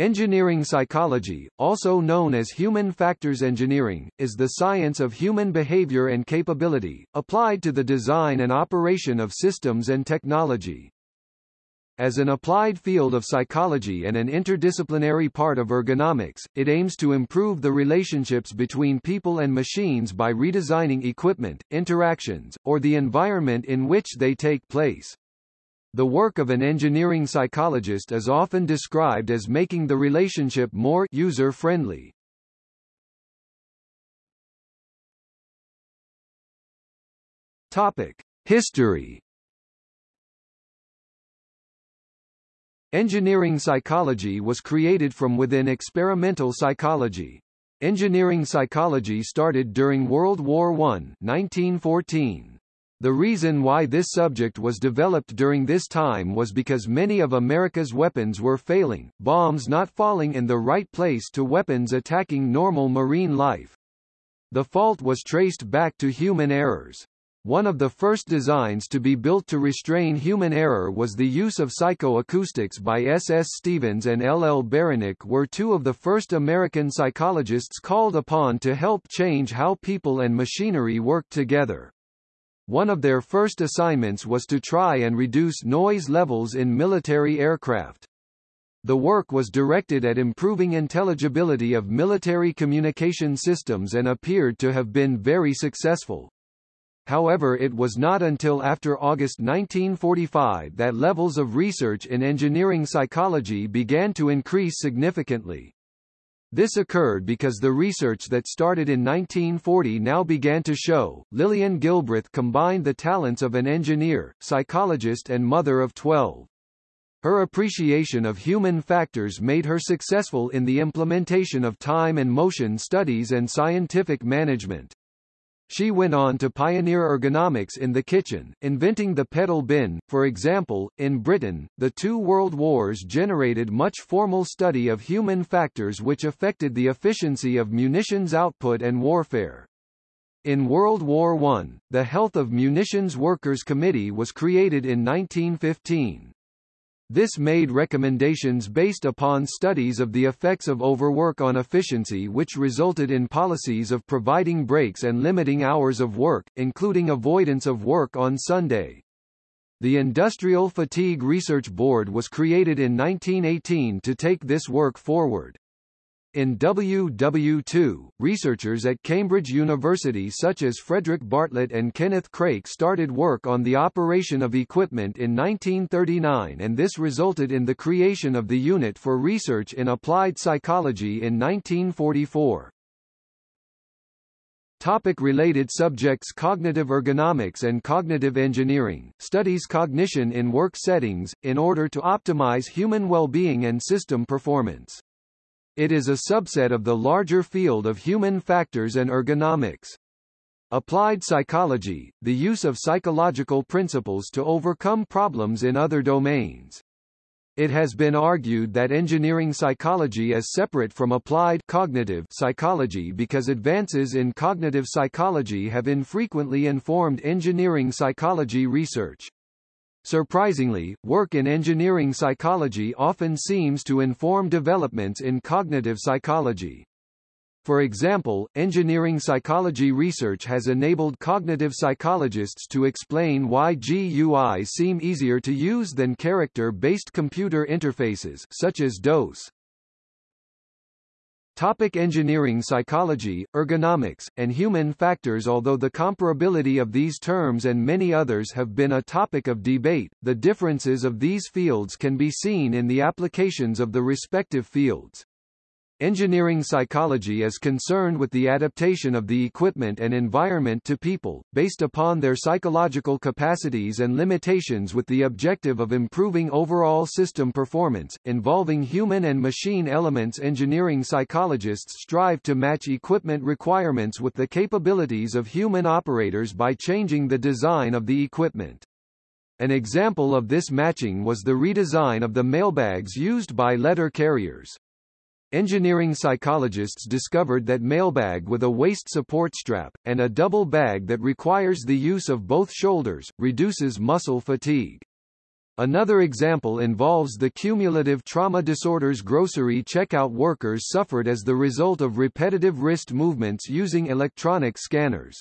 Engineering psychology, also known as human factors engineering, is the science of human behavior and capability, applied to the design and operation of systems and technology. As an applied field of psychology and an interdisciplinary part of ergonomics, it aims to improve the relationships between people and machines by redesigning equipment, interactions, or the environment in which they take place. The work of an engineering psychologist is often described as making the relationship more user-friendly. Topic: History. Engineering psychology was created from within experimental psychology. Engineering psychology started during World War I 1914. The reason why this subject was developed during this time was because many of America's weapons were failing, bombs not falling in the right place to weapons attacking normal marine life. The fault was traced back to human errors. One of the first designs to be built to restrain human error was the use of psychoacoustics by S. S. Stevens and L. L. Beranek were two of the first American psychologists called upon to help change how people and machinery worked together. One of their first assignments was to try and reduce noise levels in military aircraft. The work was directed at improving intelligibility of military communication systems and appeared to have been very successful. However it was not until after August 1945 that levels of research in engineering psychology began to increase significantly. This occurred because the research that started in 1940 now began to show. Lillian Gilbreth combined the talents of an engineer, psychologist and mother of 12. Her appreciation of human factors made her successful in the implementation of time and motion studies and scientific management. She went on to pioneer ergonomics in the kitchen, inventing the pedal bin. For example, in Britain, the two world wars generated much formal study of human factors which affected the efficiency of munitions output and warfare. In World War I, the Health of Munitions Workers Committee was created in 1915. This made recommendations based upon studies of the effects of overwork on efficiency which resulted in policies of providing breaks and limiting hours of work, including avoidance of work on Sunday. The Industrial Fatigue Research Board was created in 1918 to take this work forward. In WW2, researchers at Cambridge University such as Frederick Bartlett and Kenneth Craik started work on the operation of equipment in 1939 and this resulted in the creation of the Unit for Research in Applied Psychology in 1944. Topic related subjects Cognitive ergonomics and cognitive engineering, studies cognition in work settings, in order to optimize human well-being and system performance. It is a subset of the larger field of human factors and ergonomics. Applied psychology, the use of psychological principles to overcome problems in other domains. It has been argued that engineering psychology is separate from applied cognitive psychology because advances in cognitive psychology have infrequently informed engineering psychology research. Surprisingly, work in engineering psychology often seems to inform developments in cognitive psychology. For example, engineering psychology research has enabled cognitive psychologists to explain why GUIs seem easier to use than character-based computer interfaces such as DOS. Topic engineering psychology, ergonomics, and human factors Although the comparability of these terms and many others have been a topic of debate, the differences of these fields can be seen in the applications of the respective fields. Engineering psychology is concerned with the adaptation of the equipment and environment to people, based upon their psychological capacities and limitations with the objective of improving overall system performance, involving human and machine elements Engineering psychologists strive to match equipment requirements with the capabilities of human operators by changing the design of the equipment. An example of this matching was the redesign of the mailbags used by letter carriers. Engineering psychologists discovered that mailbag with a waist support strap, and a double bag that requires the use of both shoulders, reduces muscle fatigue. Another example involves the cumulative trauma disorders grocery checkout workers suffered as the result of repetitive wrist movements using electronic scanners.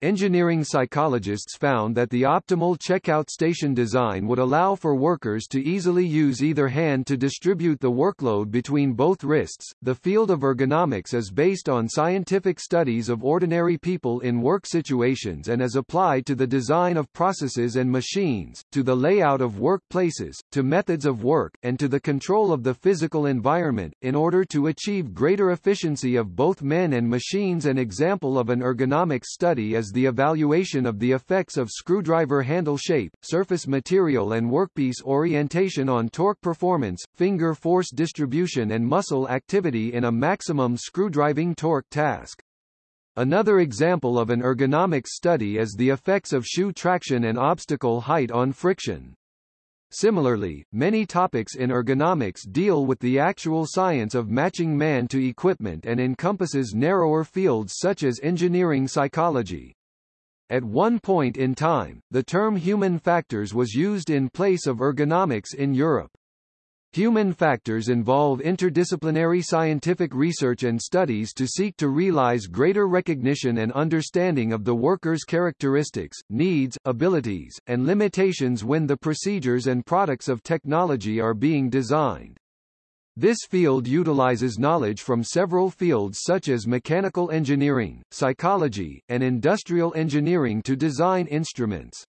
Engineering psychologists found that the optimal checkout station design would allow for workers to easily use either hand to distribute the workload between both wrists. The field of ergonomics is based on scientific studies of ordinary people in work situations and is applied to the design of processes and machines, to the layout of workplaces, to methods of work, and to the control of the physical environment, in order to achieve greater efficiency of both men and machines. An example of an ergonomics study is the evaluation of the effects of screwdriver handle shape, surface material and workpiece orientation on torque performance, finger force distribution and muscle activity in a maximum screwdriving torque task. Another example of an ergonomics study is the effects of shoe traction and obstacle height on friction. Similarly, many topics in ergonomics deal with the actual science of matching man to equipment and encompasses narrower fields such as engineering psychology. At one point in time, the term human factors was used in place of ergonomics in Europe. Human factors involve interdisciplinary scientific research and studies to seek to realize greater recognition and understanding of the worker's characteristics, needs, abilities, and limitations when the procedures and products of technology are being designed. This field utilizes knowledge from several fields such as mechanical engineering, psychology, and industrial engineering to design instruments.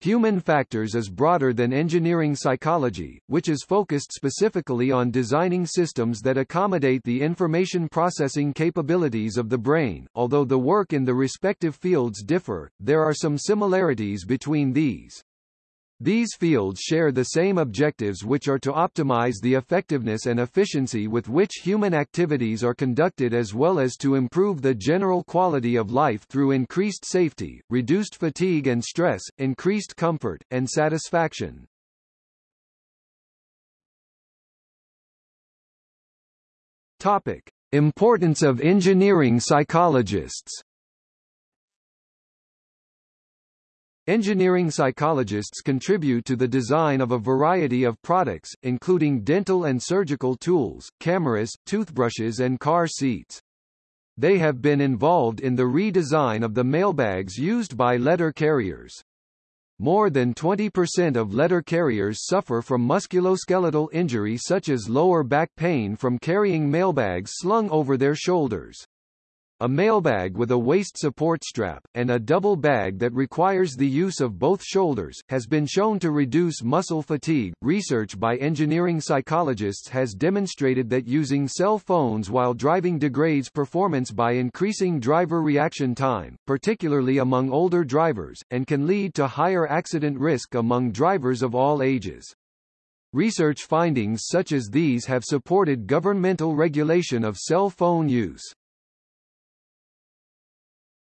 Human factors is broader than engineering psychology, which is focused specifically on designing systems that accommodate the information processing capabilities of the brain. Although the work in the respective fields differ, there are some similarities between these. These fields share the same objectives which are to optimize the effectiveness and efficiency with which human activities are conducted as well as to improve the general quality of life through increased safety, reduced fatigue and stress, increased comfort, and satisfaction. Topic. Importance of engineering psychologists Engineering psychologists contribute to the design of a variety of products, including dental and surgical tools, cameras, toothbrushes and car seats. They have been involved in the redesign of the mailbags used by letter carriers. More than 20% of letter carriers suffer from musculoskeletal injury such as lower back pain from carrying mailbags slung over their shoulders. A mailbag with a waist support strap, and a double bag that requires the use of both shoulders, has been shown to reduce muscle fatigue. Research by engineering psychologists has demonstrated that using cell phones while driving degrades performance by increasing driver reaction time, particularly among older drivers, and can lead to higher accident risk among drivers of all ages. Research findings such as these have supported governmental regulation of cell phone use.